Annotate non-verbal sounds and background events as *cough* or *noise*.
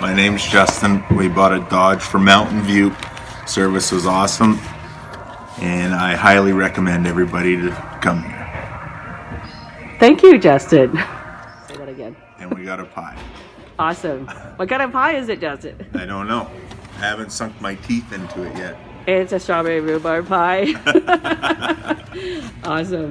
My name's Justin. We bought a Dodge from Mountain View. Service was awesome, and I highly recommend everybody to come here. Thank you, Justin. Say that again. And we got a pie. Awesome. What kind of pie is it, Justin? I don't know. I haven't sunk my teeth into it yet. It's a strawberry rhubarb pie. *laughs* *laughs* awesome.